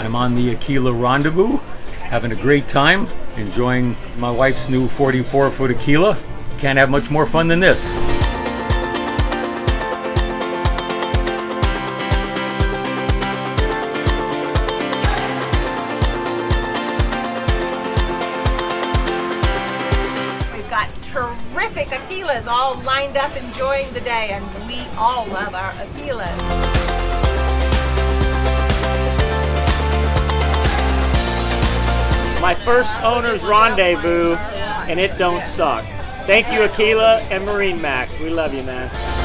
I'm on the Aquila Rendezvous, having a great time, enjoying my wife's new 44 foot Aquila. Can't have much more fun than this. We've got terrific Aquilas all lined up enjoying the day, and we all love our Aquilas. My first owner's rendezvous, and it don't suck. Thank you, Aquila and Marine Max. We love you, man.